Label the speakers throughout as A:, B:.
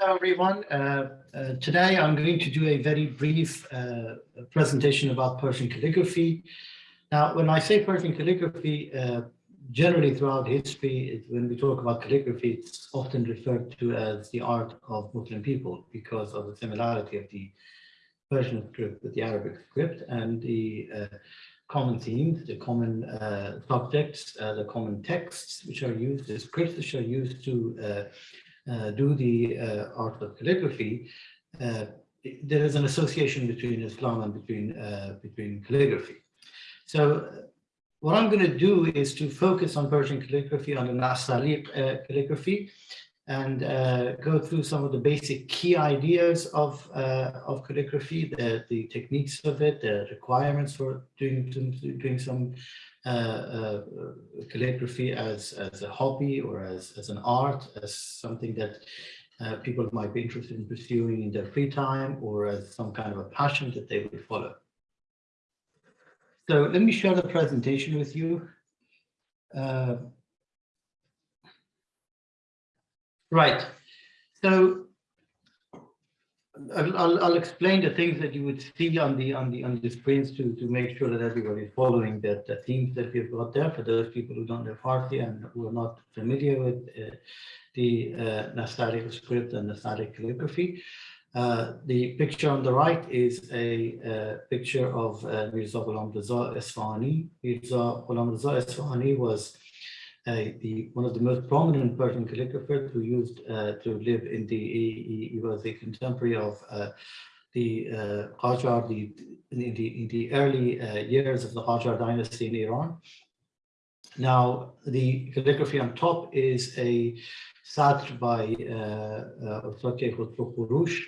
A: Hello, everyone. Uh, uh, today, I'm going to do a very brief uh, presentation about Persian calligraphy. Now, when I say Persian calligraphy, uh, generally throughout history, when we talk about calligraphy, it's often referred to as the art of Muslim people because of the similarity of the Persian script with the Arabic script and the uh, common themes, the common uh, subjects, the common texts which are used, the scripts which are used to do the uh, art of calligraphy, uh, there is an association between Islam and between between calligraphy. So what I'm going to do is to focus on Persian calligraphy, on the Nastaliq uh, calligraphy, and uh, go through some of the basic key ideas of, uh, of calligraphy, the, the techniques of it, the requirements for doing, doing some uh, uh, calligraphy as, as a hobby or as, as an art, as something that uh, people might be interested in pursuing in their free time or as some kind of a passion that they would follow. So let me share the presentation with you. Uh, right. So I'll, I'll, explain the things that you would see on the on the on the screens to to make sure that everybody is following the, the themes that we've got there for those people who don't know Farsi and who are not familiar with uh, the uh, script and Nastaliq calligraphy. Uh, the picture on the right is a, uh, picture of uh, Mirza Ghulam Raza Esfahani. Mirza Ghulam Raza Esfahani was the, one of the most prominent Persian calligraphers who used uh, to live in the, he, he was a contemporary of uh, the uh, Qajar, the, in, the, in the early uh, years of the Qajar dynasty in Iran. Now, the calligraphy on top is a satr by Ustad uh,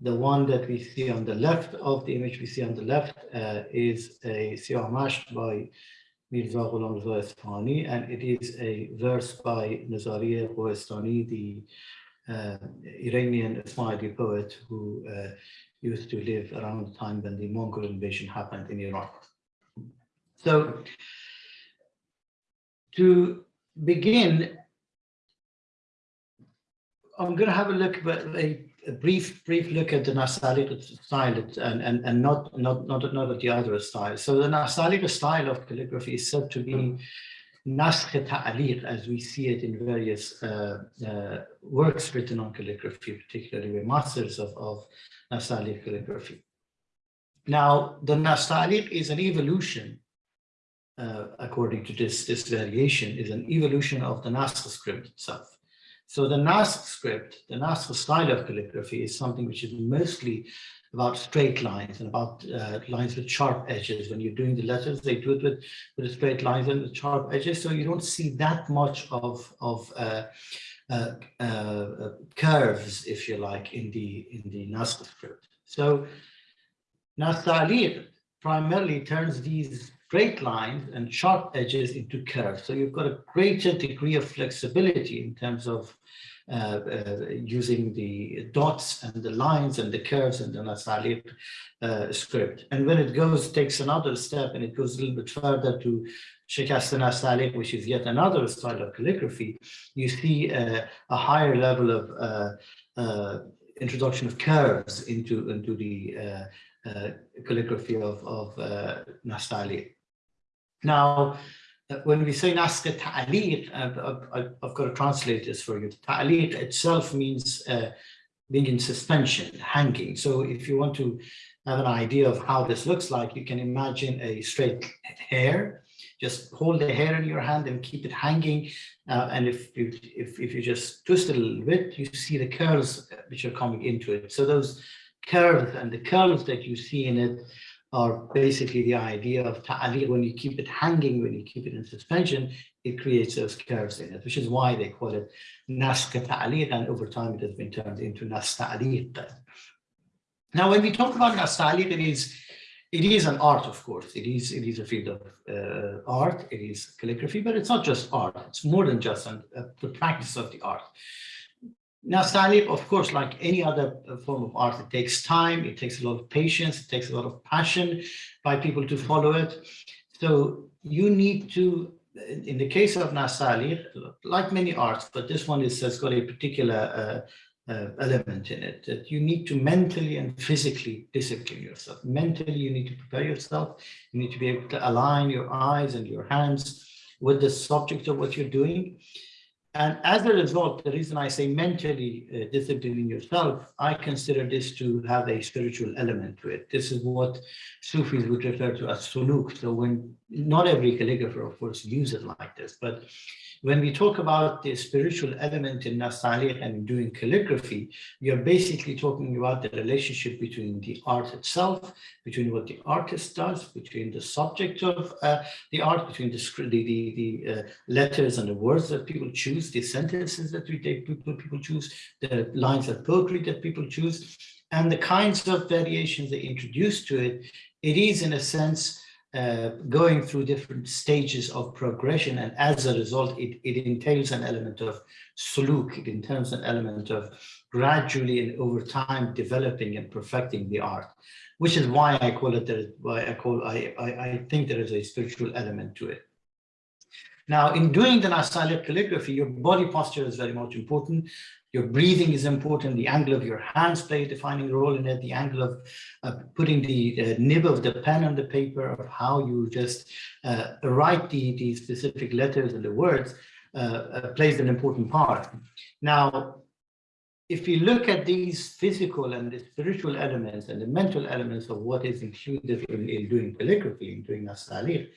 A: The one that we see on the left of the image we see on the left uh, is a Siyah by Mirza Ghulam Reza Esfahani, and it is a verse by Nazariya Kohestani, the uh, Iranian Ismaili poet who uh, used to live around the time when the Mongol invasion happened in Iran. So to begin, I'm going to have a look at a a brief brief look at the Nastaliq style and, and, and not, not, not, not at the other style. So the Nastaliq style of calligraphy is said to be naskh ta'aliq as we see it in various uh, uh, works written on calligraphy, particularly with masters of, of Nastaliq calligraphy. Now, the Nastaliq is an evolution, uh, according to this, this variation, is an evolution of the Naskh script itself. So the Naskh script, the Naskh style of calligraphy is something which is mostly about straight lines and about uh, lines with sharp edges. When you're doing the letters, they do it with, with straight lines and sharp edges. So you don't see that much of, of uh, uh, uh curves, if you like, in the, in the Naskh script. So Nastaliq primarily turns these straight lines and sharp edges into curves. So you've got a greater degree of flexibility in terms of uh, uh, using the dots and the lines and the curves and the Nastaliq uh, script. And when it goes, takes another step and it goes a little bit further to Shikast Nastaliq, which is yet another style of calligraphy, you see uh, a higher level of uh, uh, introduction of curves into, into the calligraphy of, of. Now, when we say naskh ta'aliq, I've, I've, got to translate this for you. Ta'aliq itself means uh, being in suspension, hanging. So if you want to have an idea of how this looks like, you can imagine a straight hair. Just hold the hair in your hand and keep it hanging. Uh, and if you, if, if you just twist it a little bit, you see the curls which are coming into it. So those curves and the curls that you see in it are basically the idea of ta'aliq. When you keep it hanging, when you keep it in suspension, it creates those curves in it, which is why they call it naskh ta'aliq, and over time it has been turned into nas Now, when we talk about nas it is it is an art, of course. It is it is a field of uh, art. It is calligraphy, but it's not just art. It's more than just an, uh, the practice of the art. Now, Salib, of course, like any other uh, form of art, it takes time, it takes a lot of patience, it takes a lot of passion by people to follow it. So you need to, in the case of Nastaliq, like many arts, but this one is, has got a particular uh, element in it, that you need to mentally and physically discipline yourself. Mentally, you need to prepare yourself. You need to be able to align your eyes and your hands with the subject of what you're doing. And as a result, the reason I say mentally uh, disciplining yourself, I consider this to have a spiritual element to it. This is what Sufis would refer to as suluk. So when not every calligrapher, of course, uses it like this, but when we talk about the spiritual element in Nastaliq and doing calligraphy, we are basically talking about the relationship between the art itself, between what the artist does, between the subject of uh, the art, between the, the, the, the uh, letters and the words that people choose, the sentences that we take, people, people choose, the lines of poetry that people choose, and the kinds of variations they introduce to it. It is, in a sense, uh, going through different stages of progression and as a result it, it entails an element of suluk, it entails an element of gradually and over time developing and perfecting the art, which is why I call it, why I call, I, I, I think there is a spiritual element to it. Now, in doing the Nastaliq calligraphy, your body posture is very much important. Your breathing is important. The angle of your hands play a defining role in it. The angle of uh, putting the uh, nib of the pen on the paper, of how you just uh, write the, the specific letters and the words uh, uh, plays an important part. Now, if you look at these physical and the spiritual elements and the mental elements of what is included in, in doing calligraphy, in doing Nastaliq,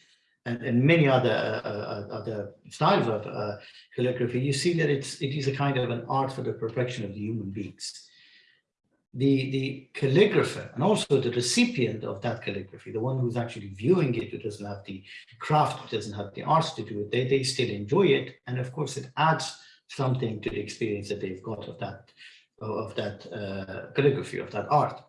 A: and, and many other uh, uh, other styles of uh, calligraphy, you see that it's it is a kind of an art for the perfection of the human beings. The the calligrapher and also the recipient of that calligraphy, the one who's actually viewing it, who doesn't have the craft, who doesn't have the arts to do it, they they still enjoy it, and of course it adds something to the experience that they've got of that of that uh, calligraphy of that art.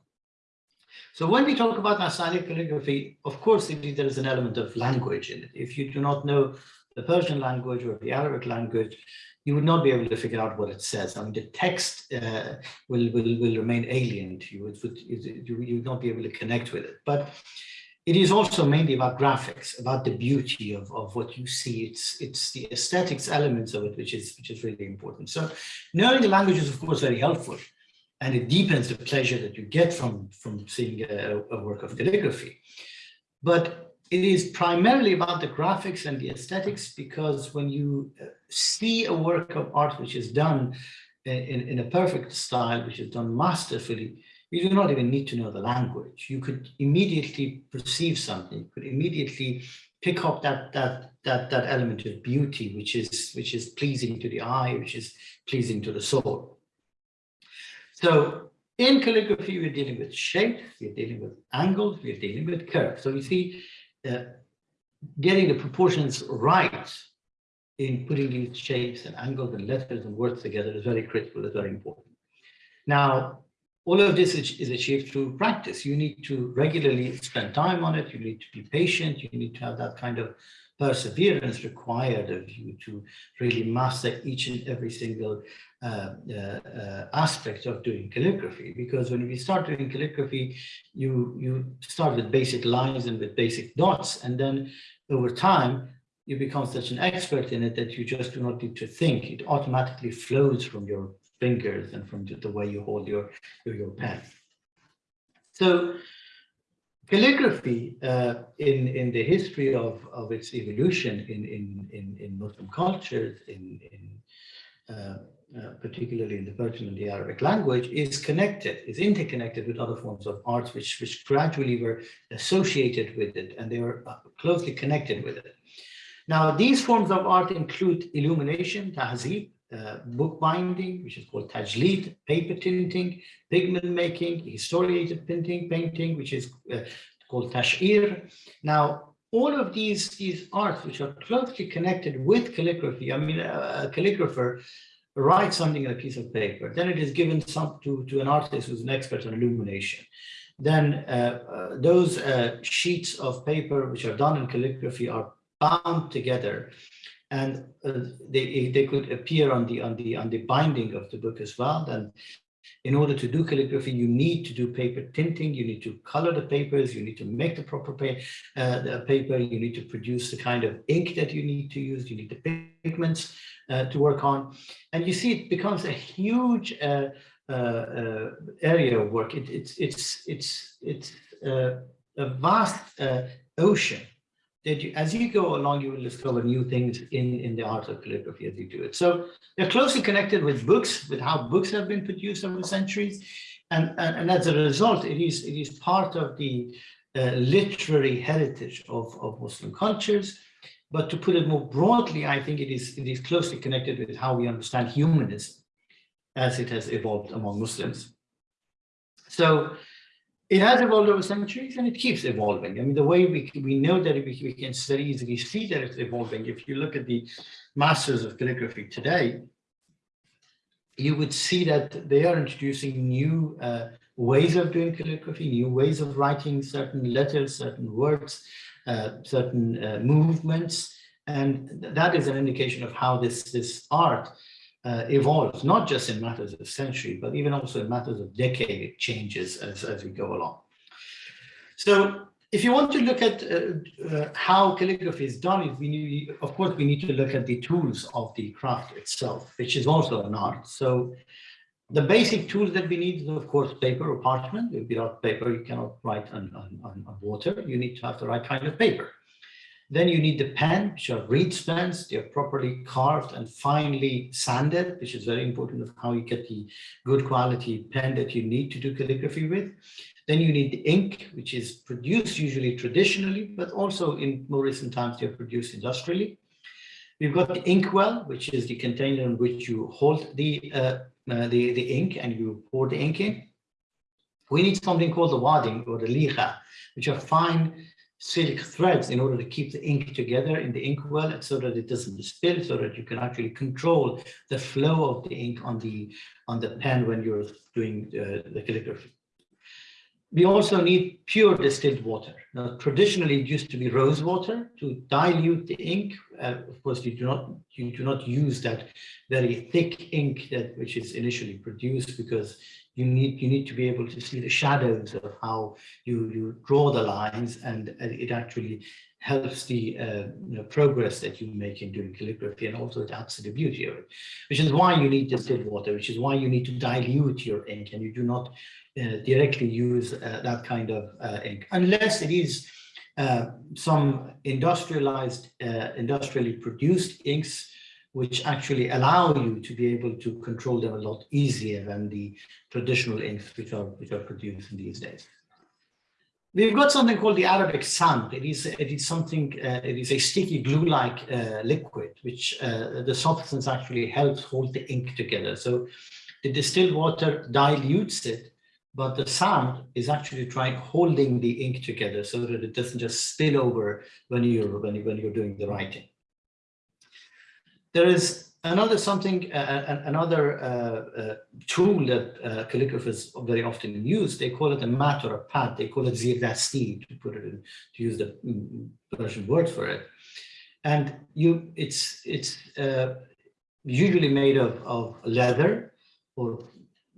A: So when we talk about Nastaliq calligraphy, of course, there is an element of language in it. If you do not know the Persian language or the Arabic language, you would not be able to figure out what it says. I mean, the text uh, will, will, will remain alien to you. It would, you, you would not be able to connect with it. But it is also mainly about graphics, about the beauty of, of what you see. It's, it's the aesthetics elements of it, which is, which is really important. So knowing the language is, of course, very helpful and it deepens the pleasure that you get from, from seeing a, a, work of calligraphy. But it is primarily about the graphics and the aesthetics because when you uh, see a work of art which is done in, in a perfect style, which is done masterfully, you do not even need to know the language. You could immediately perceive something, you could immediately pick up that that that that element of beauty which is which is pleasing to the eye, which is pleasing to the soul. So in calligraphy, we're dealing with shapes, we're dealing with angles, we're dealing with curves. So you see, uh, getting the proportions right in putting these shapes and angles and letters and words together is very critical, is very important. Now, all of this is achieved through practice. You need to regularly spend time on it. You need to be patient. You need to have that kind of perseverance required of you to really master each and every single uh, uh, uh, aspect of doing calligraphy. Because when we start doing calligraphy, you, you start with basic lines and with basic dots, and then over time, you become such an expert in it that you just do not need to think. It automatically flows from your fingers and from the way you hold your, your, your pen. So calligraphy uh, in, in the history of, of its evolution in, in, in, in Muslim cultures, in, in uh, uh, particularly in the Persian and the Arabic language, is connected, is interconnected with other forms of arts which, which gradually were associated with it and they were uh, closely connected with it. Now, these forms of art include illumination, tahzib, uh, bookbinding, which is called tajlid, paper tinting, pigment making, historiated painting, painting, which is uh, called tash'ir. Now, all of these, these arts, which are closely connected with calligraphy, I mean, a, a calligrapher writes something on a piece of paper, then it is given some to, to an artist who's an expert on illumination. Then uh, uh, those uh, sheets of paper which are done in calligraphy are bound together and uh, they they could appear on the on the on the binding of the book as well. Then In order to do calligraphy, you need to do paper tinting, you need to color the papers, you need to make the proper pa uh, the paper, you need to produce the kind of ink that you need to use, you need the pigments uh, to work on. And you see it becomes a huge uh, uh, uh area of work. It, it's, it's, it's, it's a vast ocean that you, as you go along, you will discover new things in, in the art of calligraphy as you do it. So they're closely connected with books, with how books have been produced over centuries. And, and, and as a result, it is, it is part of the uh, literary heritage of, of Muslim cultures. But to put it more broadly, I think it is, it is closely connected with how we understand humanism as it has evolved among Muslims. So it has evolved over centuries and it keeps evolving. I mean, the way we, we know that we, we can very easily see that it's evolving. If you look at the masters of calligraphy today, you would see that they are introducing new uh, ways of doing calligraphy, new ways of writing certain letters, certain words, uh, certain uh, movements. And that is an indication of how this, this art uh, evolves, not just in matters of century, but even also in matters of decade, it changes as, as we go along. So if you want to look at uh, uh, how calligraphy is done, we need, of course, we need to look at the tools of the craft itself, which is also an art. So the basic tools that we need is, of course, paper or parchment. Without paper, you cannot write on, on, on water. You need to have the right kind of paper. Then you need the pen, which are reed pens. They're properly carved and finely sanded, which is very important of how you get the good quality pen that you need to do calligraphy with. Then you need the ink, which is produced usually traditionally, but also in more recent times, they're produced industrially. We've got the inkwell, which is the container in which you hold the, uh, uh, the, the ink and you pour the ink in. We need something called the wadding or the liga, which are fine silk threads in order to keep the ink together in the inkwell so that it doesn't spill so that you can actually control the flow of the ink on the on the pen when you're doing uh, the calligraphy. We also need pure distilled water. Now, traditionally, it used to be rose water to dilute the ink. Uh, of course, you do not you do not use that very thick ink that which is initially produced because you need you need to be able to see the shadows of how you you draw the lines and it actually helps the uh, you know, progress that you make in doing calligraphy and also it adds to the beauty of it which is why you need distilled water which is why you need to dilute your ink and you do not uh, directly use uh, that kind of uh, ink unless it is uh, some industrialized uh, industrially produced inks which actually allow you to be able to control them a lot easier than the traditional inks which are which are produced in these days. We've got something called the Arabic sand. It is it is something uh, it is a sticky glue-like uh, liquid which uh, the substance actually helps hold the ink together. So the distilled water dilutes it, but the sand is actually trying holding the ink together so that it doesn't just spill over when you're when you when you're doing the writing. There is another something, uh, another uh, uh, tool that uh, calligraphers very often use. They call it a mat or a pad. They call it zirdasti to put it in, to use the mm, Persian word for it. And you, it's it's uh, usually made of of leather or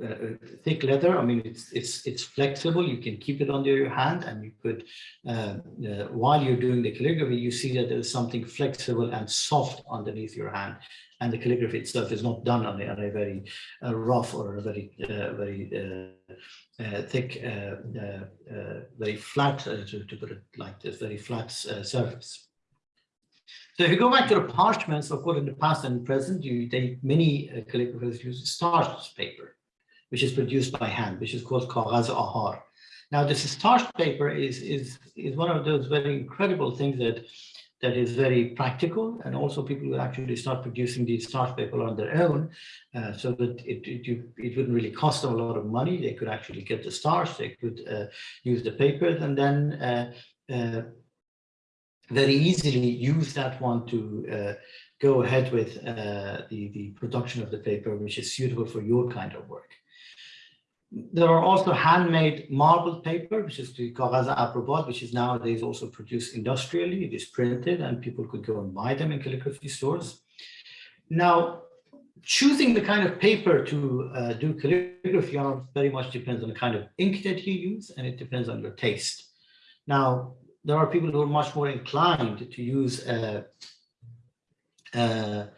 A: uh, uh, thick leather. I mean, it's it's it's flexible. You can keep it under your hand, and you could, uh, uh, while you're doing the calligraphy, you see that there is something flexible and soft underneath your hand, and the calligraphy itself is not done on a, on a very uh, rough or a very very thick, very flat, to, to put it like this, very flat surface. So if you go back to the parchments, of course, in the past and present, you they many uh, calligraphers use starch paper which is produced by hand, which is called Kagaz Ahar. Now, this starch paper is, is, is one of those very incredible things that, that is very practical, and also people will actually start producing these starch paper on their own, uh, so that it, it, it wouldn't really cost them a lot of money. They could actually get the starch, they could uh, use the paper, and then uh, uh very easily use that one to uh, go ahead with uh, the, the production of the paper, which is suitable for your kind of work. There are also handmade marbled paper, which is the Kagaz Aprobat, which is nowadays also produced industrially. It is printed and people could go and buy them in calligraphy stores. Now, choosing the kind of paper to uh, do calligraphy on very much depends on the kind of ink that you use and it depends on your taste. Now, there are people who are much more inclined to use a, a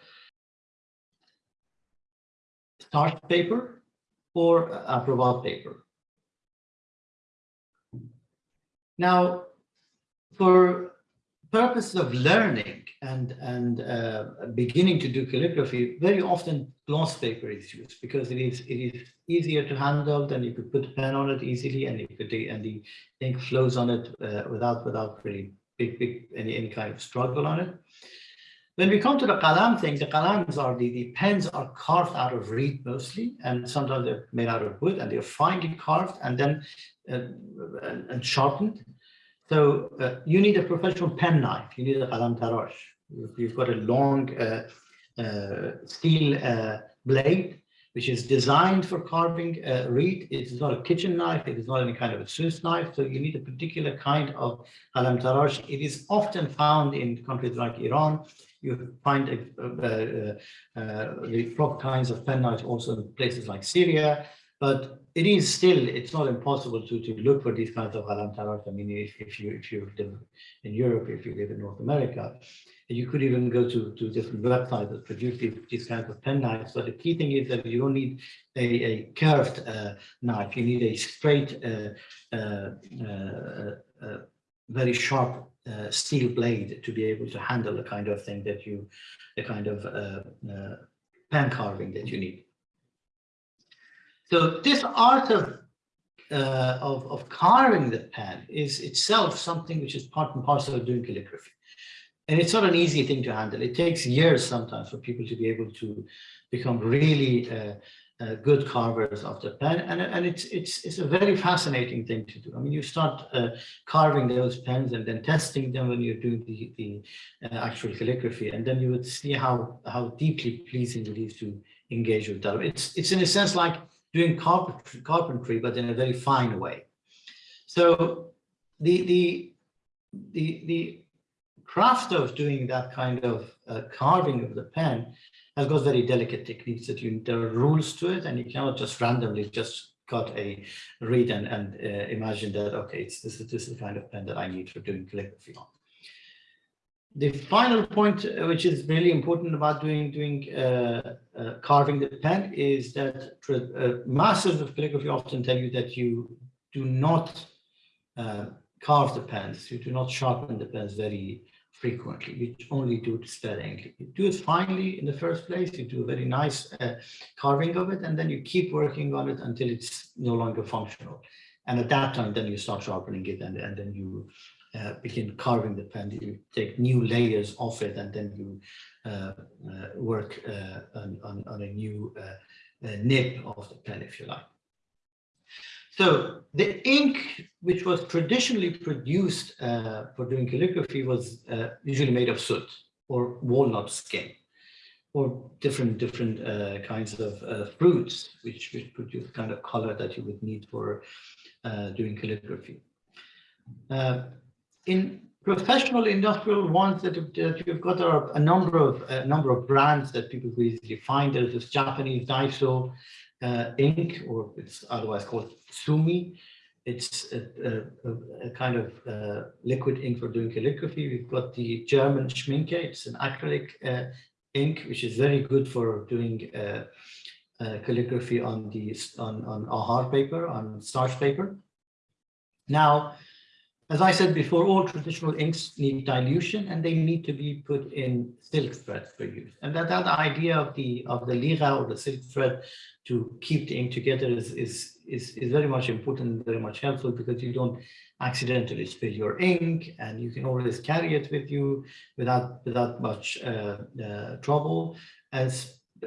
A: starch paper or a Provence paper. Now, for purposes of learning and, and uh, beginning to do calligraphy, very often gloss paper is used because it is, it is easier to handle and you could put a pen on it easily and you could and the ink flows on it uh, without without really big, big any, any kind of struggle on it. When we come to the qalam thing, the qalams are the, the pens are carved out of reed mostly, and sometimes they're made out of wood and they're finely carved and then uh, and, sharpened so uh, you need a professional pen knife. You need a qalam tarash. You've got a long uh, uh, steel uh, blade, which is designed for carving uh, reed. It is not a kitchen knife. It is not any kind of a Swiss knife. So you need a particular kind of qalam tarash. It is often found in countries like Iran. You find uh, the proper kinds of pen knives also in places like Syria. But it is still, it's not impossible to, to look for these kinds of qalam tarash. I mean, if, if you if you live in Europe, if you live in North America, you could even go to, to different websites that produce these, these kinds of pen knives. But the key thing is that you don't need a, a curved uh, knife. You need a straight, uh, uh, uh, uh very sharp uh, steel blade to be able to handle the kind of thing that you, the kind of pen carving that you need. So this art of, uh, of, of carving the pen is itself something which is part and parcel of doing calligraphy. And it's not an easy thing to handle. It takes years sometimes for people to be able to become really uh, uh, good carvers of the pen. And, and it's, it's, it's a very fascinating thing to do. I mean, you start uh, carving those pens and then testing them when you're doing the, the uh, actual calligraphy. And then you would see how, how deeply pleasing it is to engage with that. It's, it's in a sense like doing carpentry, carpentry, but in a very fine way. So the, the, the, the craft of doing that kind of uh, carving of the pen has got very delicate techniques that you, need there are rules to it and you cannot just randomly just cut a reed and, and uh, imagine that, okay, it's, this, is, this is the kind of pen that I need for doing calligraphy on. The final point, uh, which is really important about doing doing uh, uh, carving the pen, is that uh, masters of calligraphy often tell you that you do not uh, carve the pens, you do not sharpen the pens very frequently. You only do it sparingly. You do it finely in the first place. You do a very nice uh, carving of it, and then you keep working on it until it's no longer functional. And at that time, then you start sharpening it, and, and then you uh, begin carving the pen, you take new layers off it and then you uh, uh, work uh, on, on, on, a new uh, nib of the pen, if you like. So the ink, which was traditionally produced for doing calligraphy, was usually made of soot or walnut skin or different different uh, kinds of uh, fruits, which, which produce kind of color that you would need for uh, doing calligraphy in professional industrial ones that, that you've got are a number of a number of brands that people can easily find. There's this Japanese Daiso uh, ink, or it's otherwise called Sumi. It's a, a, a kind of uh, liquid ink for doing calligraphy. We've got the German Schmincke. It's an acrylic uh, ink, which is very good for doing uh, uh, calligraphy on the on on ahar paper, on starch paper. Now, as I said before, all traditional inks need dilution and they need to be put in silk thread for use. And that, that idea of the of the lira or the silk thread to keep the ink together is, is, is, is very much important and very much helpful because you don't accidentally spill your ink and you can always carry it with you without, without much uh, uh, trouble. And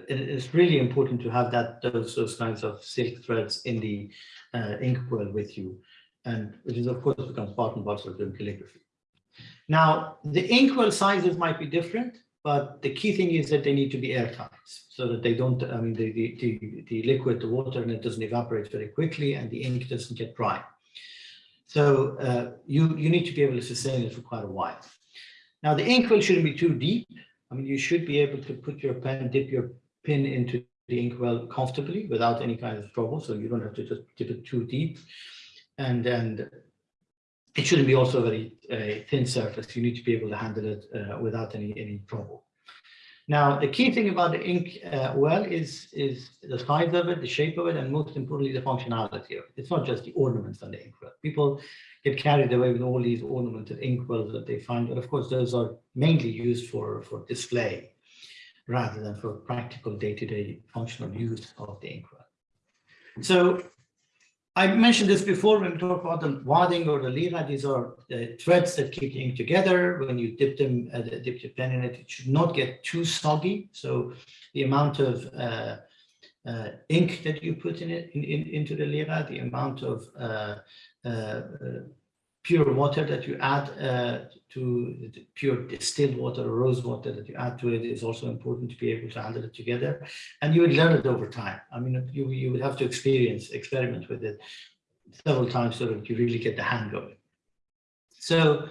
A: it's really important to have that those, those kinds of silk threads in the uh, inkwell with you and which is of course becomes part and parcel of doing calligraphy. Now, the inkwell sizes might be different, but the key thing is that they need to be airtight so that they don't, I mean, the, the, the, the liquid, the water and it doesn't evaporate very quickly and the ink doesn't get dry. So uh, you, you need to be able to sustain it for quite a while. Now the inkwell shouldn't be too deep. I mean, you should be able to put your pen, dip your pin into the inkwell comfortably without any kind of trouble. So you don't have to just dip it too deep. And then it shouldn't be also a very uh, thin surface. You need to be able to handle it uh, without any, any trouble. Now, the key thing about the ink uh, well is, is the size of it, the shape of it, and most importantly, the functionality of it. It's not just the ornaments on the ink well. People get carried away with all these ornamented ink wells that they find, but of course, those are mainly used for, for display rather than for practical day-to-day -day functional use of the ink well. So I mentioned this before when we talk about the wadding or the lira. These are the threads that keep the ink together. When you dip them, uh, dip your pen in it, it should not get too soggy. So the amount of uh, uh, ink that you put in it in, in, into the lira, the amount of uh, uh, pure water that you add uh, to pure distilled water or rose water that you add to it is also important to be able to handle it together. And you would learn it over time. I mean, you, you would have to experience, experiment with it several times so that you really get the hang of it. So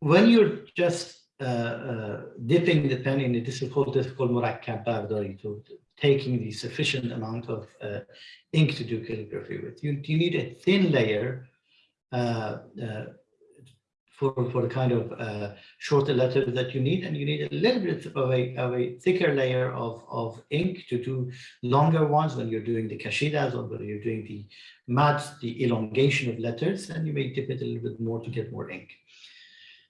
A: when you're just uh, uh, dipping the pen in a difficult, difficult murakkab bardari, to taking the sufficient amount of uh, ink to do calligraphy with, you, you need a thin layer for, for the kind of uh, shorter letters that you need. And you need a little bit of a, of a thicker layer of, of ink to do longer ones when you're doing the kashidas or when you're doing the mads, the elongation of letters, and you may dip it a little bit more to get more ink.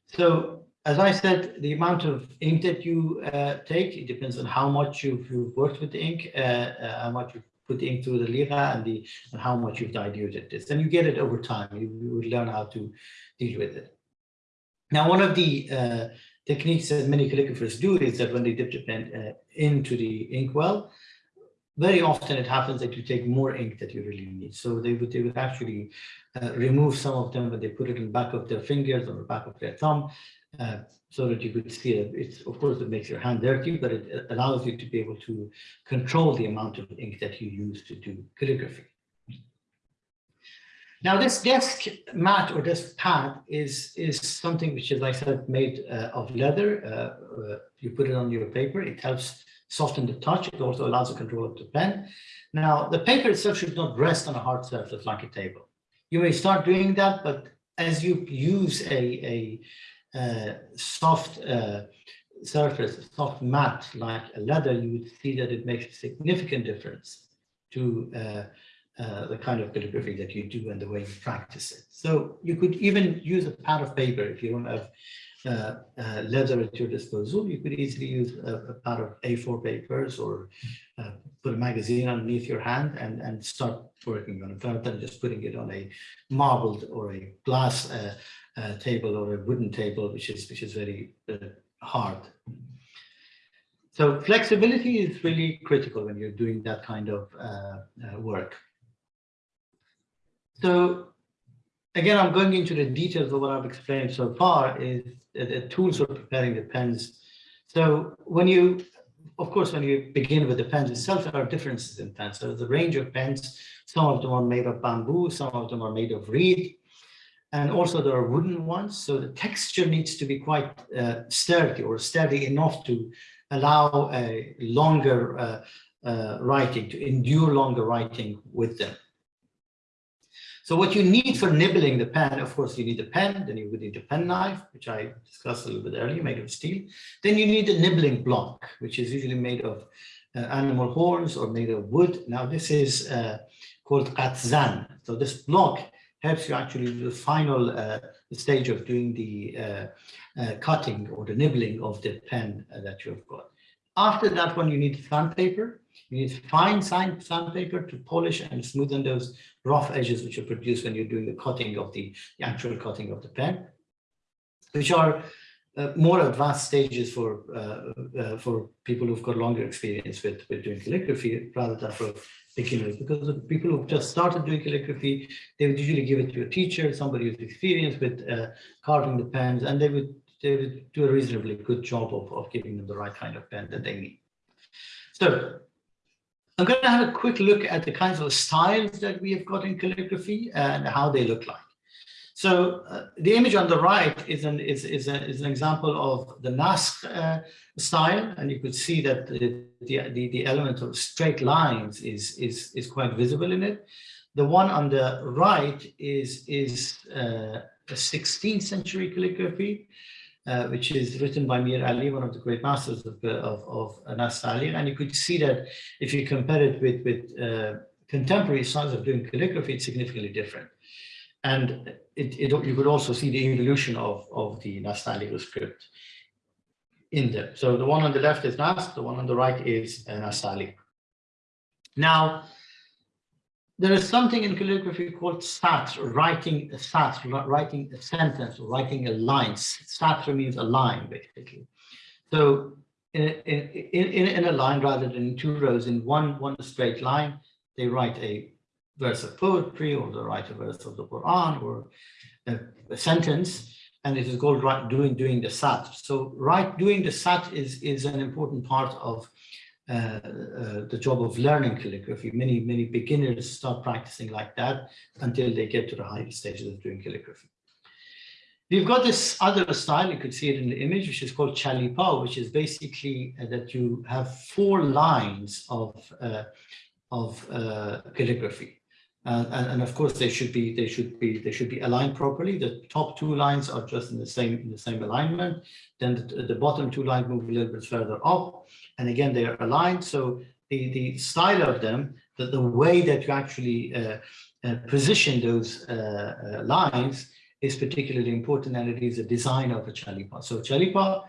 A: So as I said, the amount of ink that you uh, take, it depends on how much you've, you've worked with the ink, uh, uh, how much you've put into the lira and the and how much you've diluted this. And you get it over time. You, you would learn how to deal with it. Now, one of the uh, techniques that many calligraphers do is that when they dip the pen uh, into the inkwell, very often it happens that you take more ink that you really need. So they would, they would actually uh, remove some of them, but they put it in the back of their fingers or the back of their thumb uh, so that you could see it. It's, of course, it makes your hand dirty, but it allows you to be able to control the amount of ink that you use to do calligraphy. Now, this desk mat or desk pad is, is something which is, like I said, made uh, of leather. Uh, uh, you put it on your paper. It helps soften the touch. It also allows the control of the pen. Now, the paper itself should not rest on a hard surface like a table. You may start doing that, but as you use a, a soft uh, surface, soft mat like a leather, you would see that it makes a significant difference to uh, uh, the kind of calligraphy that you do and the way you practice it. So you could even use a pad of paper if you don't have uh, uh, leather at your disposal. You could easily use a, a pad of A4 papers or uh, put a magazine underneath your hand and, and start working on it rather than just putting it on a marbled or a glass uh, table or a wooden table, which is which is very uh, hard. So flexibility is really critical when you're doing that kind of uh, uh, work. So again, I'm going into the details of what I've explained so far is the tools for preparing the pens. So when you, of course, when you begin with the pens itself, there are differences in pens. So the range of pens, some of them are made of bamboo, some of them are made of reed, and also there are wooden ones. So the texture needs to be quite uh, sturdy or sturdy enough to allow a longer uh, uh, writing, to endure longer writing with them. So what you need for nibbling the pen, of course, you need a pen, then you would need a pen knife, which I discussed a little bit earlier, made of steel. Then you need a nibbling block, which is usually made of uh, animal horns or made of wood. Now this is uh, called qatzan. So this block helps you actually the final uh, stage of doing the uh, uh, cutting or the nibbling of the pen uh, that you've got. After that one, you need sandpaper. You need fine sandpaper to polish and smoothen those rough edges which are produced when you're doing the cutting of the, the actual cutting of the pen, which are uh, more advanced stages for uh, uh, for people who've got longer experience with, with doing calligraphy rather than for beginners because the people who've just started doing calligraphy they would usually give it to a teacher somebody who's experienced with uh, carving the pens and they would they would do a reasonably good job of, of giving them the right kind of pen that they need. So I'm going to have a quick look at the kinds of styles that we have got in calligraphy and how they look like So uh, the image on the right is an is is, a, is an example of the Naskh uh, style, and you could see that the, the the element of straight lines is is is quite visible in it. The one on the right is is uh, a 16th century calligraphy, uh, which is written by Mir Ali, one of the great masters of of, of and you could see that if you compare it with with uh, contemporary styles of doing calligraphy, it's significantly different. And it, it, you could also see the evolution of, of the Nastaliq script in there. So the one on the left is Nas, the one on the right is uh, Nastaliq. Now, there is something in calligraphy called sat, writing a satr, writing a sentence, or writing a line. Sat means a line, basically. So in, in, in, in a line, rather than two rows, in one, one straight line, they write a verse of poetry or the a verse of the Quran or a, a sentence, and it is called right, doing doing the sat. So right doing the sat is is an important part of uh, uh, the job of learning calligraphy. Many many beginners start practicing like that until they get to the higher stages of doing calligraphy. We've got this other style, you could see it in the image, which is called chalipa, which is basically uh, that you have four lines of, uh, of uh, calligraphy. Uh, and, and, of course they should be they should be they should be aligned properly. The top two lines are just in the same in the same alignment. Then the, the bottom two lines move a little bit further up, and again they are aligned. So the the style of them, the, the way that you actually uh, uh, position those uh, uh, lines is particularly important, and it is a design of a chalipa. So chalipa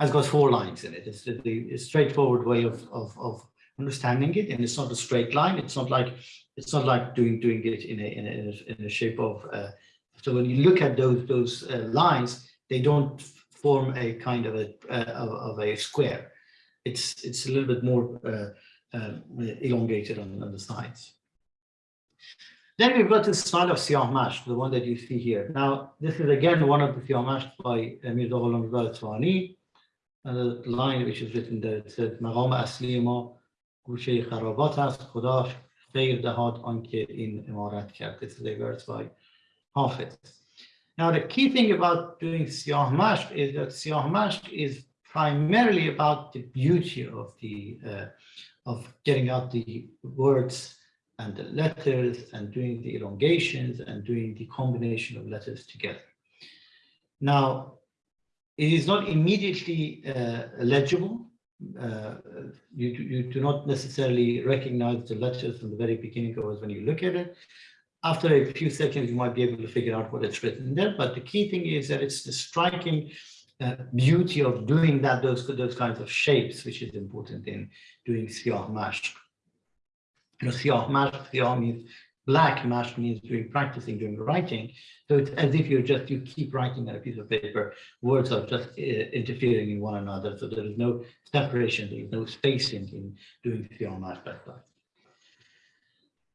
A: has got four lines in it. It's the, the straightforward way of, of, of understanding it, and it's not a straight line. It's not like it's not like doing doing it in a in a, in a shape of. Uh, so when you look at those those uh, lines, they don't form a kind of a uh, of, of, a square. It's it's a little bit more uh, um, elongated on, on the sides. Then we've got this style of Siyah Mash, the one that you see here. Now, this is again one of the Siyah Mash by Mirza Ghulam Reza the line which is written there, it says, مقام اصلی ما گوشه خرابات است خدا خیر دهاد آنکه این امارت کرد. This is a verse by Hafiz. Now the key thing about doing Siyah Mashq is that Siyah Mashq is primarily about the beauty of the uh, of getting out the words and the letters and doing the elongations and doing the combination of letters together. Now, it is not immediately uh, legible uh, you, you do not necessarily recognize the letters from the very beginning or when you look at it. After a few seconds, you might be able to figure out what it's written there. But the key thing is that it's the striking uh, beauty of doing that, those, those kinds of shapes, which is important in doing siyah mash. You know, siyah mash, siyah means black mash means doing practicing, doing writing. So it's as if you're just, you keep writing on a piece of paper, words are just uh, interfering in one another. So there is no separation, there is no spacing in doing the mash like that.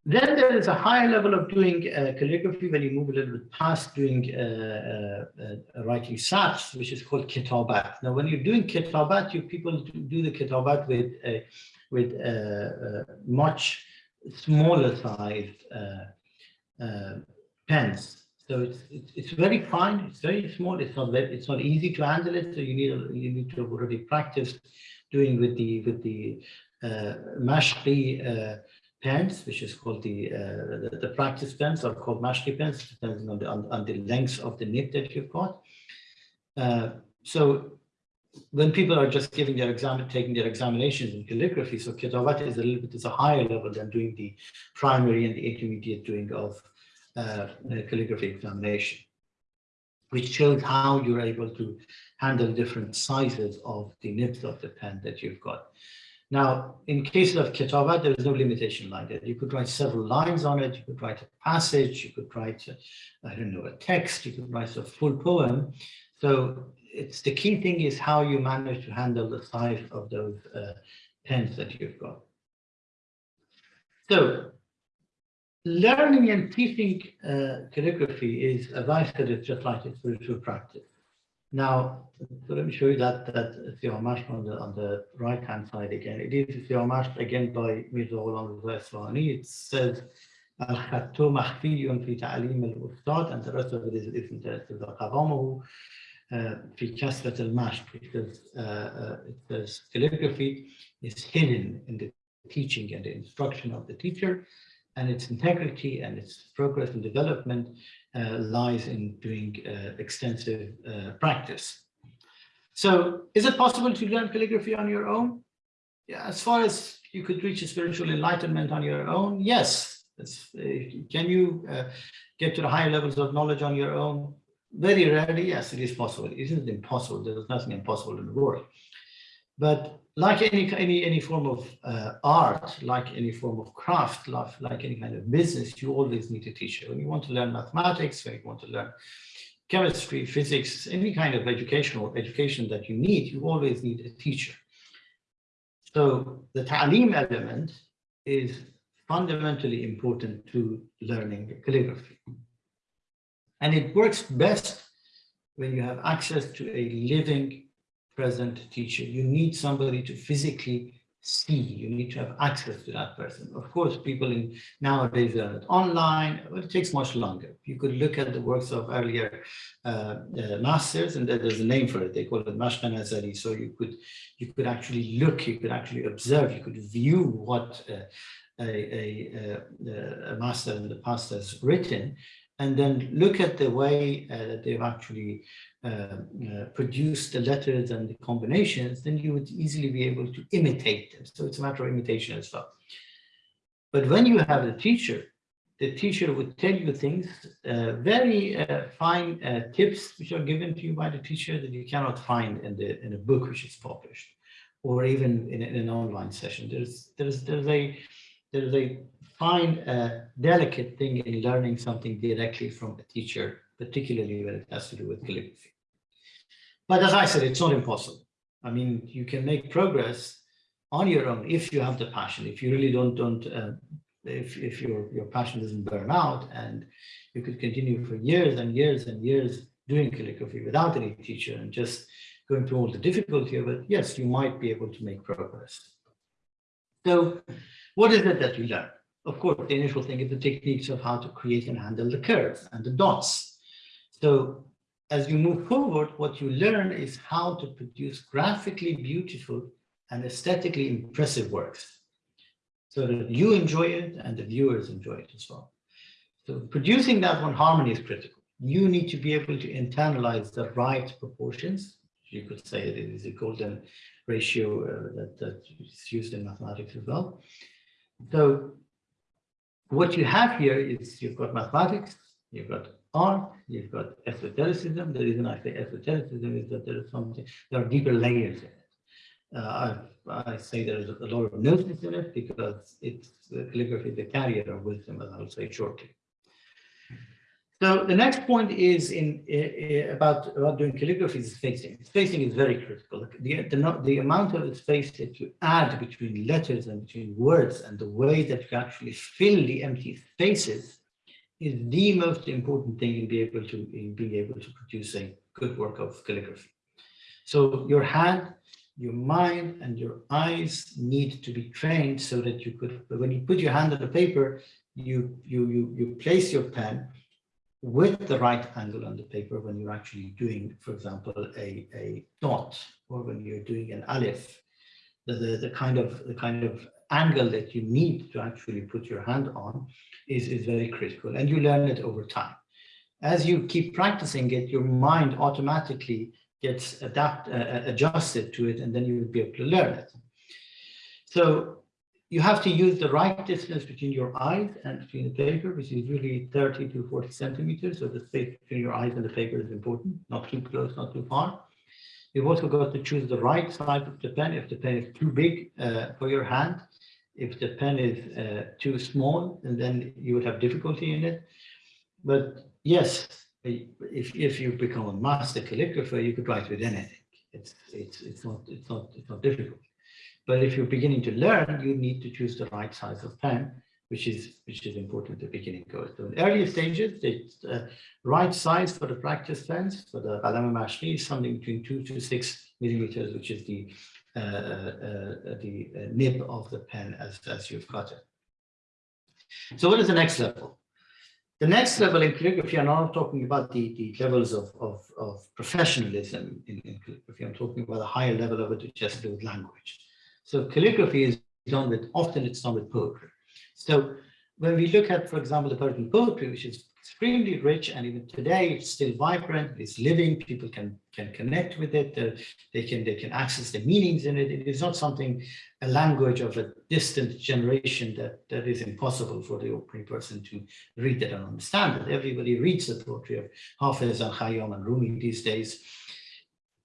A: Then there is a higher level of doing uh, calligraphy when you move a little bit past doing uh, uh, uh writing sats, which is called kitabat. Now, when you're doing kitabat, you people do the kitabat with with much smaller sized uh, uh, pens. So it's, it's, it's very fine. It's very small. It's not very, it's not easy to handle it. So you need you need to already practice doing with the with the uh, uh, pens, which is called the, uh, the, the practice pens, are called Mashqi pens, depending on the on, on, the length of the nib that you've got. Uh, so when people are just giving their exam, taking their examinations in calligraphy, so kitabat is a little bit is a higher level than doing the primary and the intermediate doing of uh, calligraphy examination, which shows how you're able to handle different sizes of the nibs of the pen that you've got. Now, in cases of kitabat, there is no limitation like that. You could write several lines on it. You could write a passage. You could write, I don't know, a text. You could write a full poem. So it's the key thing is how you manage to handle the size of those uh, pens that you've got. So learning and teaching uh, calligraphy is, as I said, it's just like a spiritual practice. Now, so let me show you that that Siyah on the on the right hand side again. It is Siyah again by Mirza Ghulam It says الخط مخفي في تعليم الأستاذ and the rest of it is isn't قوامه في كسرة المشق because uh, uh, because calligraphy is hidden in the teaching and the instruction of the teacher and its integrity and its progress and development uh, lies in doing uh, extensive uh, practice. So is it possible to learn calligraphy on your own? Yeah, as far as you could reach a spiritual enlightenment on your own, yes. Uh, can you uh, get to the higher levels of knowledge on your own? Very rarely, yes, it is possible. It isn't impossible. There's nothing impossible in the world. But like any any any form of uh, art, like any form of craft, like, like any kind of business, you always need a teacher. When you want to learn mathematics, when you want to learn chemistry, physics, any kind of educational education that you need, you always need a teacher. So the ta'lim element is fundamentally important to learning calligraphy. And it works best when you have access to a living present teacher. You need somebody to physically see. You need to have access to that person. Of course, people in nowadays are online. It takes much longer. You could look at the works of earlier uh, uh, masters, and there's a name for it. They call it Mashq-e Nazari. So you could you could actually look, you could actually observe, you could view what uh, a, a, a, a master in the past has written, and then look at the way uh, that they've actually uh, uh, produced the letters and the combinations, then you would easily be able to imitate them. So it's a matter of imitation as well. But when you have a teacher, the teacher would tell you things, uh, very uh, fine uh, tips which are given to you by the teacher that you cannot find in the in a book which is published, or even in, in an online session. There's there's there's a there's a fine, uh, delicate thing in learning something directly from a teacher, particularly when it has to do with calligraphy. But as I said, it's not impossible. I mean, you can make progress on your own if you have the passion. If you really don't, don't uh, if, if your, your passion doesn't burn out and you could continue for years and years and years doing calligraphy without any teacher and just going through all the difficulty of it, yes, you might be able to make progress. So what is it that you learn? Of course, the initial thing is the techniques of how to create and handle the curves and the dots. So as you move forward, what you learn is how to produce graphically beautiful and aesthetically impressive works so that you enjoy it and the viewers enjoy it as well. So producing that one harmony is critical. You need to be able to internalize the right proportions. You could say it is a golden ratio uh, that, that is used in mathematics as well. So what you have here is you've got mathematics, you've got art, you've got esotericism. The reason I say esotericism is that there is something, there are deeper layers in it. Uh, I, I say there is a lot of gnosis in it because it's the calligraphy, the carrier of wisdom, as I'll say shortly. So the next point is in uh, about, about doing calligraphy is spacing. Spacing is very critical. The, the, the amount of space that you add between letters and between words and the way that you actually fill the empty spaces is the most important thing in being able to in being able to produce a good work of calligraphy. So your hand, your mind, and your eyes need to be trained so that you could, when you put your hand on the paper, you you you you place your pen with the right angle on the paper when you're actually doing, for example, a, a dot or when you're doing an alif, the, the, the, kind of the kind of angle that you need to actually put your hand on is, is very critical and you learn it over time. As you keep practicing it, your mind automatically gets adapt, uh, adjusted to it and then you will be able to learn it. So you have to use the right distance between your eyes and between the paper, which is really 30 to 40 centimeters. So the space between your eyes and the paper is important, not too close, not too far. You've also got to choose the right size of the pen. If the pen is too big uh, for your hand, if the pen is uh, too small, and then you would have difficulty in it. But yes, if, if you become a master calligrapher, you could write with anything. It's, it's, it's, not, it's, not, it's not difficult. But if you're beginning to learn, you need to choose the right size of pen, which is which is important at the beginning course. So in earlier stages, the uh, right size for the practice pens for the Qalam Mashri is something between two to six millimeters, which is the uh, uh, uh the uh, nib of the pen as, as you've got it. So what is the next level? The next level in calligraphy, I'm not talking about the, the levels of, of, of professionalism in, in, calligraphy. I'm talking about a higher level of it, which has to do with language. So calligraphy is done with, often it's done with poetry. So when we look at, for example, the Persian poetry, which is extremely rich and even today it's still vibrant it's living people can can connect with it uh, they can they can access the meanings in it. It is not something a language of a distant generation that that is impossible for the ordinary person to read it and understand it. Everybody reads the poetry of Hafiz and Khayyam and Rumi these days.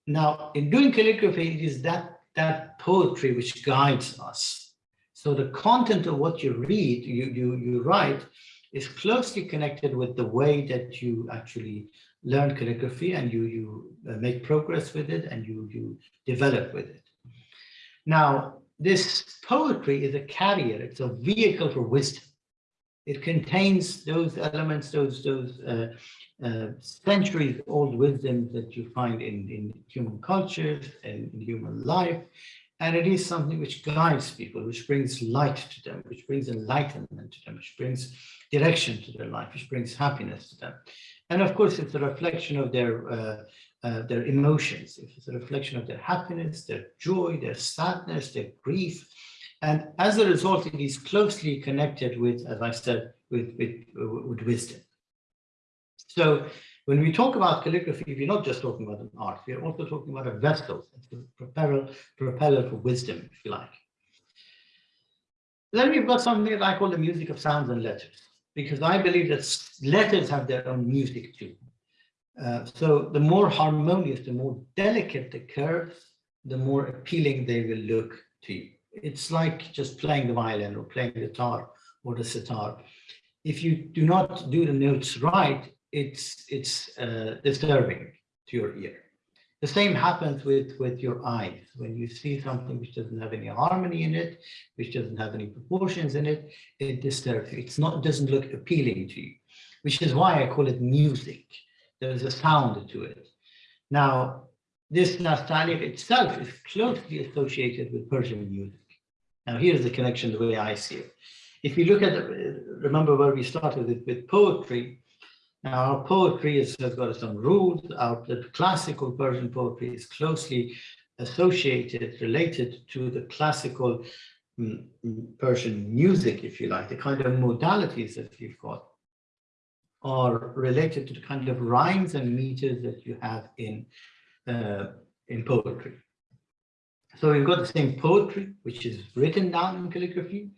A: Now in doing calligraphy it is that that poetry which guides us so the content of what you read you you you write is closely connected with the way that you actually learn calligraphy and you, you uh, make progress with it and you, you develop with it. Now, this poetry is a carrier, it's a vehicle for wisdom. It contains those elements, those, those uh, uh, centuries old wisdom that you find in, in human cultures and in human life. And it is something which guides people, which brings light to them, which brings enlightenment to them, which brings direction to their life, which brings happiness to them. And of course, it's a reflection of their uh, uh, their emotions. It's a reflection of their happiness, their joy, their sadness, their grief. And as a result, it is closely connected with, as I said, with, with, with wisdom. So when we talk about calligraphy, we're not just talking about an art, we're also talking about a vessel, a propeller, propeller for wisdom, if you like. Then we've got something that I call the music of sounds and letters, because I believe that letters have their own music too. Uh, so the more harmonious, the more delicate the curves, the more appealing they will look to you. It's like just playing the violin or playing the guitar or the sitar. If you do not do the notes right, it's it's uh, disturbing to your ear. The same happens with with your eyes. When you see something which doesn't have any harmony in it, which doesn't have any proportions in it, it disturbs you. It's not it doesn't look appealing to you, which is why I call it music. There's a sound to it. Now, this nastaliq itself is closely associated with Persian music. Now, here's the connection the way I see it. If you look at, remember where we started with, with poetry, now, our poetry has got some rules. Our the classical Persian poetry is closely associated, related to the classical mm, mm, Persian music, if you like, the kind of modalities that you've got are related to the kind of rhymes and meters that you have in uh, in poetry. So we've got the same poetry, which is written down in calligraphy,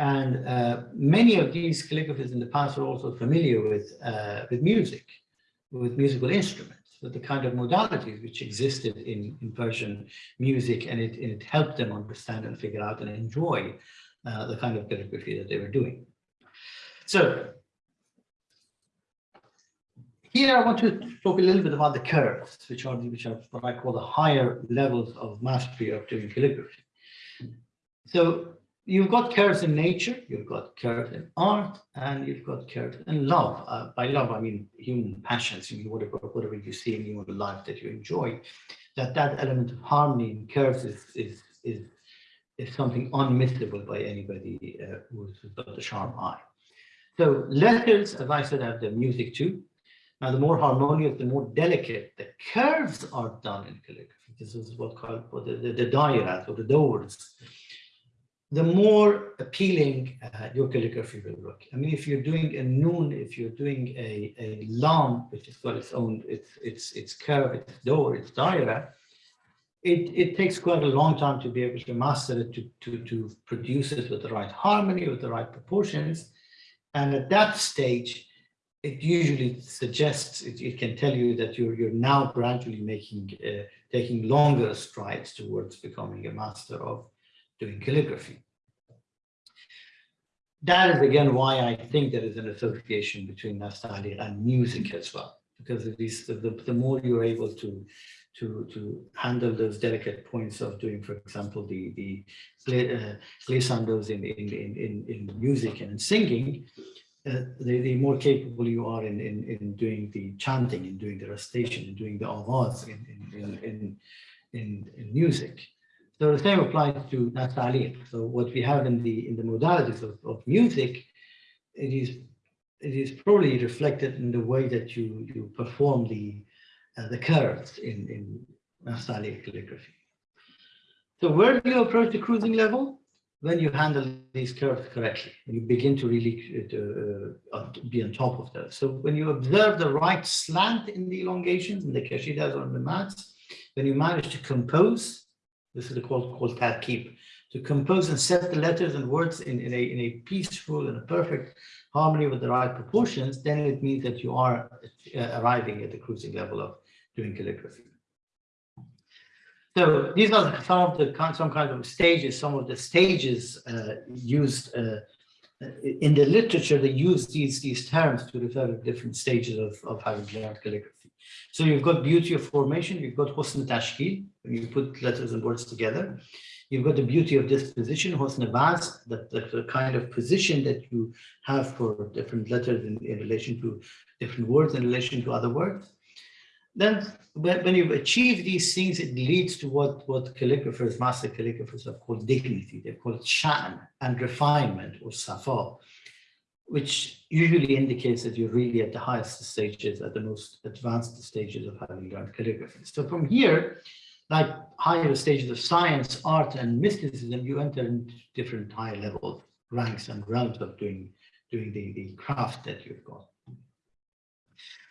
A: and uh, many of these calligraphers in the past were also familiar with, uh, with music, with musical instruments, with the kind of modalities which existed in, in Persian music, and it, it helped them understand and figure out and enjoy uh, the kind of calligraphy that they were doing. So here I want to talk a little bit about the curves, which are, which are what I call the higher levels of mastery of doing calligraphy. So you've got curves in nature, you've got curves in art, and you've got curves in love. Uh, by love, I mean human passions, you mean whatever, whatever you see in human life that you enjoy. That that element of harmony in curves is is is is something unmissable by anybody uh, who's got a sharp eye. So letters, as I said, have the music too. Now, the more harmonious, the more delicate the curves are done in calligraphy. This is what called the, the, the dairat or the doors the more appealing uh, your calligraphy will look. I mean, if you're doing a noon, if you're doing a, a lam, which has got its own, its, its, its curve, its door, its daira, it, it takes quite a long time to be able to master it, to, to, to produce it with the right harmony, with the right proportions. And at that stage, it usually suggests, it, it can tell you that you're, you're now gradually making, uh, taking longer strides towards becoming a master of doing calligraphy. That is again why I think there is an association between nastaliq and music as well, because at least the, the, more you're able to to to handle those delicate points of doing, for example, the the uh, glissandos in, in in in music and in singing, uh, the, the more capable you are in, in in doing the chanting and doing the recitation and doing the avaz in in in in, in music. So the same applies to nastaliq. So what we have in the in the modalities of, of music it is it is probably reflected in the way that you you perform the uh, the curves in in Nastaliq calligraphy. So where do you approach the cruising level? When you handle these curves correctly, you begin to really uh, uh, be on top of those. So when you observe the right slant in the elongations in the kashidas or the mats, when you manage to compose, this is called called keep, to compose and set the letters and words in, in, a, in a peaceful and a perfect harmony with the right proportions, then it means that you are uh, arriving at the cruising level of doing calligraphy. So these are some of the some kind of stages, some of the stages uh, used uh, in the literature. They use these these terms to refer to different stages of, of having learned calligraphy. So you've got beauty of formation, you've got husn tashkil, when you put letters and words together. You've got the beauty of disposition, husn baz, that the kind of position that you have for different letters in, in relation to different words in relation to other words then when you achieve these things, it leads to what, what calligraphers, master calligraphers have called dignity. They're called shan and refinement or safa, which usually indicates that you're really at the highest stages, at the most advanced stages of having learned calligraphy. So from here, like higher stages of science, art, and mysticism, you enter into different high level ranks and realms of doing, doing the, the craft that you've got.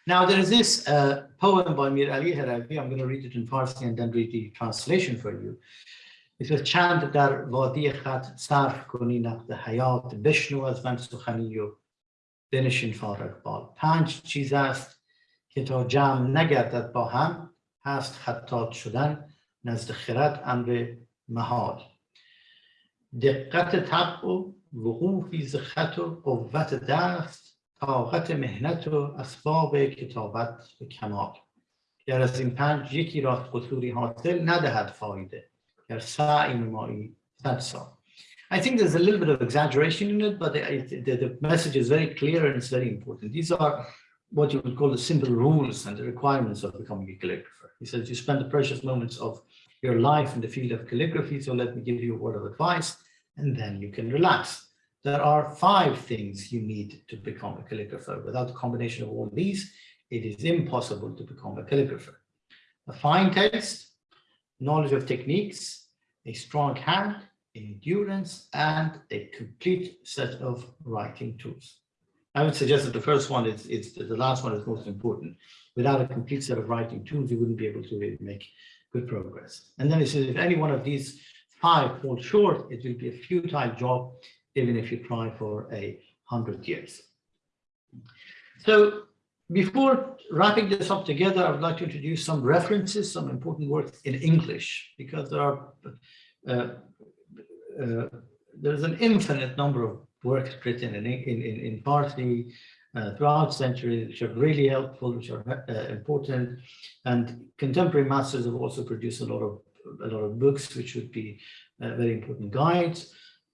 A: Now there is this uh, poem by Mir Ali Haravi. I'm going to read it in Farsi and then read the translation for you. It says چند در وادی خط صرف کنی نقد حیات بشنو از من سخنی و بنشین فارغ بال پنج چیز است که تا جمع نگردد با هم هست خطات شدن نزد خرد امر محال دقت طبع و وقوفی ز خط و قوت دست طاقت مهنت و اسباب کتابت به کمال گر از این پنج یکی را قصوری حاصل ندهد فایده گر سعی نمایی صد سال I think there's a little bit of exaggeration in it, but the, the, the, message is very clear and it's very important. These are what you would call the simple rules and the requirements of becoming a calligrapher. He says you spend the precious moments of your life in the field of calligraphy, so let me give you a word of advice, and then you can relax there are five things you need to become a calligrapher. Without a combination of all these, it is impossible to become a calligrapher. A fine taste, knowledge of techniques, a strong hand, endurance, and a complete set of writing tools. I would suggest that the first one is, is the last one is most important. Without a complete set of writing tools, you wouldn't be able to really make good progress. And then it says if any one of these five fall short, it will be a futile job even if you try for a hundred years. So before wrapping this up together, I would like to introduce some references, some important works in English, because there are uh, uh, there's an infinite number of works written in in in, in Farsi uh, throughout centuries, which are really helpful, which are uh, important, and contemporary masters have also produced a lot of a lot of books, which would be uh, very important guides.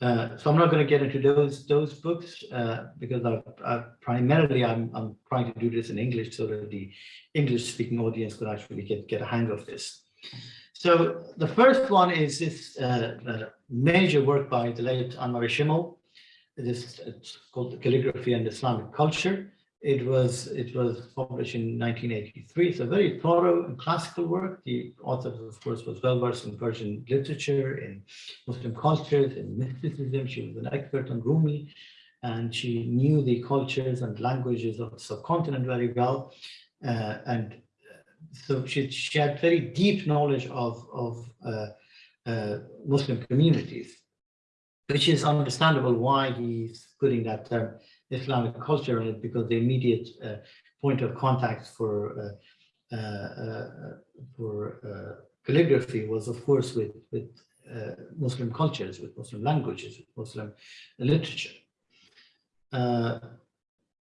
A: Uh, so I'm not going to get into those those books uh, because I, I, primarily I'm I'm trying to do this in English so that the English speaking audience could actually get get a hang of this. So the first one is this uh, uh major work by the late Annemarie Schimmel. This it's called the Calligraphy and Islamic Culture. It was it was published in 1983. It's a very thorough and classical work. The author, of course, was well versed in Persian literature, in Muslim cultures, in mysticism. She was an expert on Rumi, and she knew the cultures and languages of the subcontinent very well. Uh, and uh, so she, she had very deep knowledge of, of uh, uh, Muslim communities, which is understandable why he's putting that term Islamic culture in it because the immediate uh, point of contact for uh, uh, for calligraphy was, of course, with with Muslim cultures, with Muslim languages, with Muslim literature.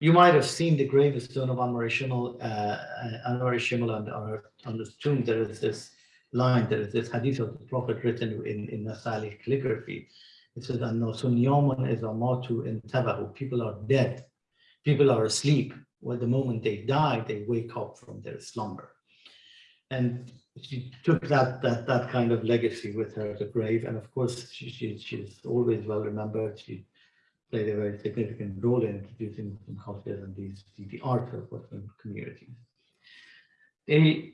A: you might have seen the gravestone of Annemarie Schimmel, uh, Annemarie on, on, on the tomb. There is this line, there is this hadith of the Prophet written in, in Nastaliq calligraphy. It says. People are dead. People are asleep. Well, the moment they die, they wake up from their slumber. And she took that that that kind of legacy with her to grave. And of course, she, she she's always well remembered. She played a very significant role in introducing Muslim cultures and these the, the art of Muslim communities. The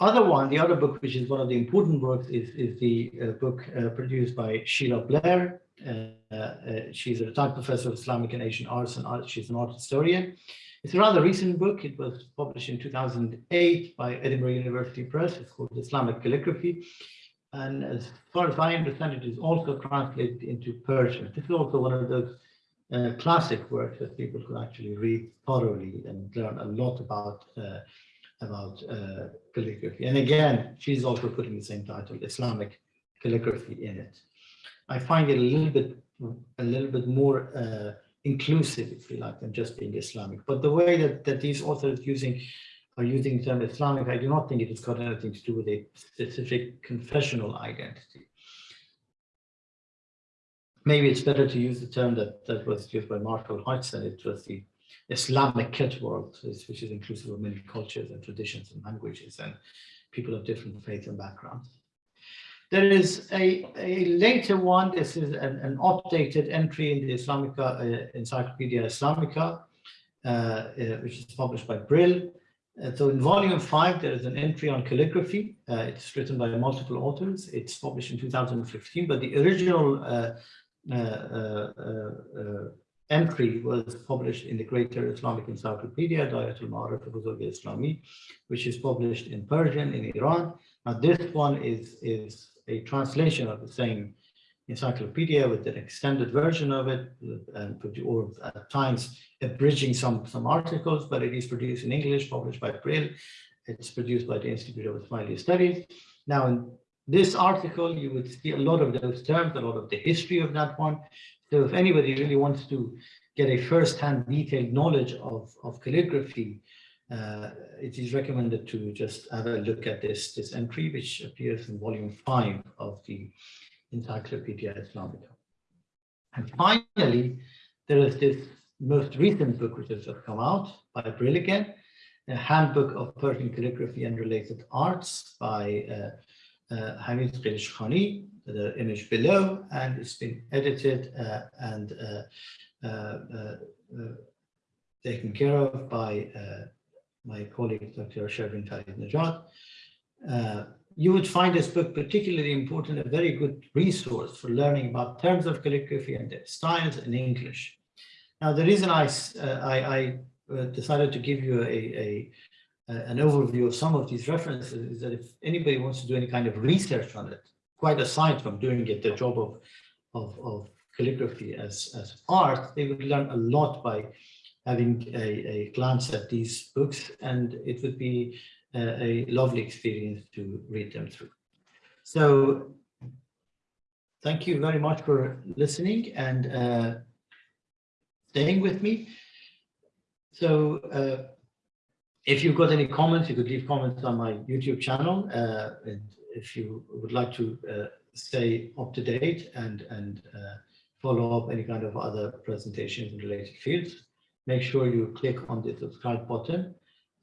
A: other one, the other book, which is one of the important works, is, is the uh, book uh, produced by Sheila Blair. Uh, uh, she's a retired professor of Islamic and Asian arts and art. She's an art historian. It's a rather recent book. It was published in 2008 by Edinburgh University Press. It's called Islamic Calligraphy. And as far as I understand, it is also translated into Persian. This is also one of those uh, classic works that people could actually read thoroughly and learn a lot about uh, about uh, calligraphy. And again, she's also putting the same title, Islamic calligraphy in it. I find it a little bit a little bit more uh, inclusive, if you like, than just being Islamic. But the way that, that these authors using are using the term Islamic, I do not think it has got anything to do with a specific confessional identity. Maybe it's better to use the term that, that was used by Marshall Hodgson. It was the Islamic world, which is inclusive of many cultures and traditions and languages and people of different faiths and backgrounds. There is a, a later one, this is an, an updated entry in the Islamica, uh, Encyclopedia Islamica, uh, uh, which is published by Brill. Uh, so in volume five, there is an entry on calligraphy. Uh, it's written by multiple authors. It's published in 2015, but the original uh, entry was published in the Greater Islamic Encyclopedia, Dayatul Ma'arif al Islami, which is published in Persian in Iran. Now this one is, is a translation of the same encyclopedia with an extended version of it, and or at times abridging some, some articles, but it is produced in English, published by Brill. It's produced by the Institute of Ismaili Studies. Now, in this article, you would see a lot of those terms, a lot of the history of that one. So if anybody really wants to get a first-hand detailed knowledge of, of calligraphy, uh, it is recommended to just have a look at this, this entry, which appears in volume five of the Encyclopedia Islamica. And finally, there is this most recent book which has just come out by Brill again, a handbook of Persian calligraphy and related arts by uh, uh, Hamid Khani, the image below, and it's been edited uh, and uh, uh, uh, taken care of by my colleague, Dr. Shervin Farridnejad. you would find this book particularly important, a very good resource for learning about terms of calligraphy and their styles in English. Now, the reason I, I, I decided to give you a, a an overview of some of these references is that if anybody wants to do any kind of research on it, quite aside from doing it, the job of, of, of calligraphy as, as art, they would learn a lot by having a, a glance at these books and it would be a, a lovely experience to read them through. So thank you very much for listening and uh, staying with me. So uh, if you've got any comments, you could leave comments on my YouTube channel. Uh, and if you would like to uh, stay up to date and, and uh, follow up any kind of other presentations in related fields, make sure you click on the subscribe button,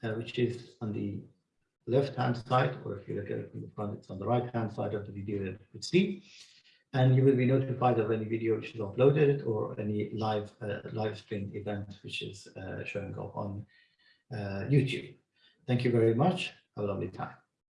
A: uh, which is on the left-hand side, or if you look at it from the front, it's on the right-hand side of the video that you could see. And you will be notified of any video which is uploaded or any live uh, live stream event which is uh, showing up on Uh, YouTube. Thank you very much. Have a lovely time.